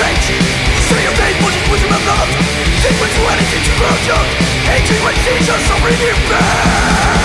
rage Free Hatred when seizures of back.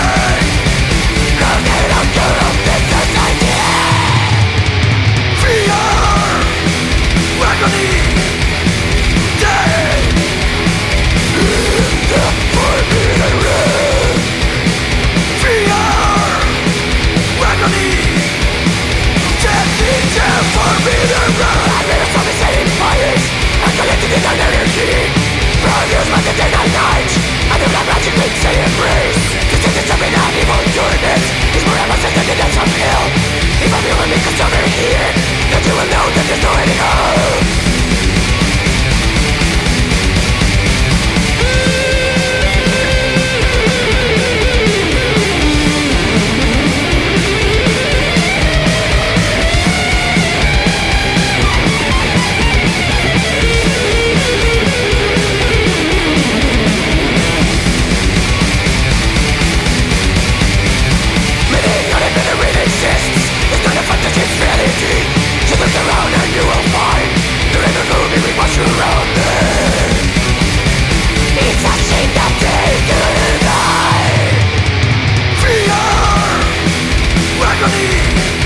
Thank you.